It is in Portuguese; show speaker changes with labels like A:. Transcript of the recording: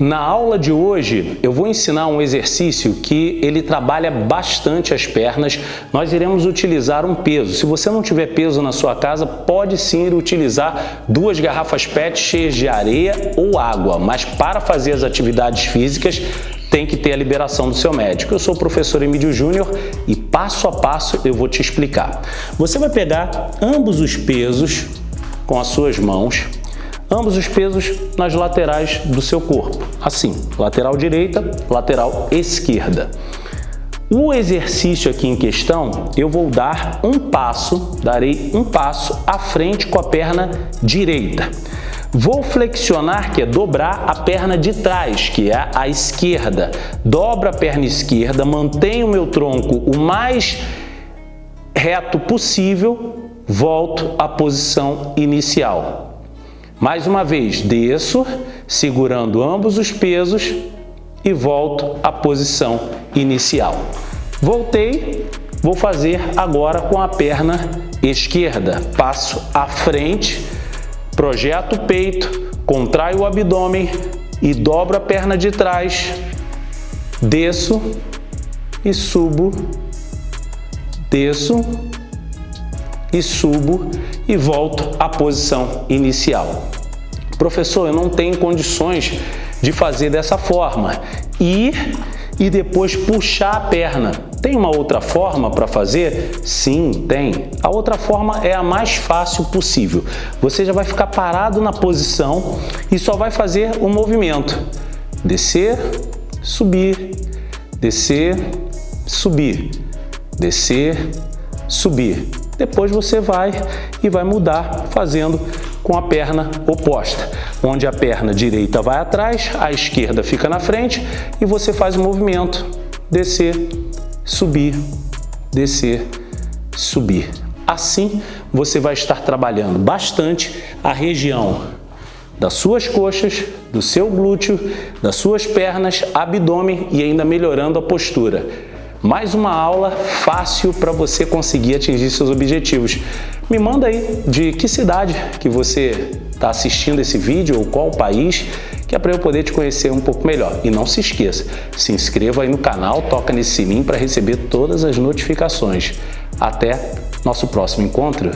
A: Na aula de hoje eu vou ensinar um exercício que ele trabalha bastante as pernas. Nós iremos utilizar um peso. Se você não tiver peso na sua casa, pode sim utilizar duas garrafas PET cheias de areia ou água, mas para fazer as atividades físicas tem que ter a liberação do seu médico. Eu sou o professor Emílio Júnior e passo a passo eu vou te explicar. Você vai pegar ambos os pesos com as suas mãos ambos os pesos nas laterais do seu corpo, assim, lateral direita, lateral esquerda. O exercício aqui em questão, eu vou dar um passo, darei um passo à frente com a perna direita. Vou flexionar, que é dobrar a perna de trás, que é a esquerda. Dobro a perna esquerda, mantenho o meu tronco o mais reto possível, volto à posição inicial. Mais uma vez, desço, segurando ambos os pesos e volto à posição inicial. Voltei, vou fazer agora com a perna esquerda. Passo à frente, projeto o peito, contraio o abdômen e dobro a perna de trás, desço e subo, desço e subo e volto à posição inicial. Professor, eu não tenho condições de fazer dessa forma. Ir e depois puxar a perna. Tem uma outra forma para fazer? Sim, tem. A outra forma é a mais fácil possível. Você já vai ficar parado na posição e só vai fazer o movimento. Descer, subir, descer, subir, descer, subir. Depois você vai e vai mudar fazendo com a perna oposta, onde a perna direita vai atrás, a esquerda fica na frente e você faz o movimento descer, subir, descer, subir. Assim, você vai estar trabalhando bastante a região das suas coxas, do seu glúteo, das suas pernas, abdômen e ainda melhorando a postura. Mais uma aula fácil para você conseguir atingir seus objetivos. Me manda aí de que cidade que você está assistindo esse vídeo ou qual país, que é para eu poder te conhecer um pouco melhor. E não se esqueça, se inscreva aí no canal, toca nesse sininho para receber todas as notificações. Até nosso próximo encontro.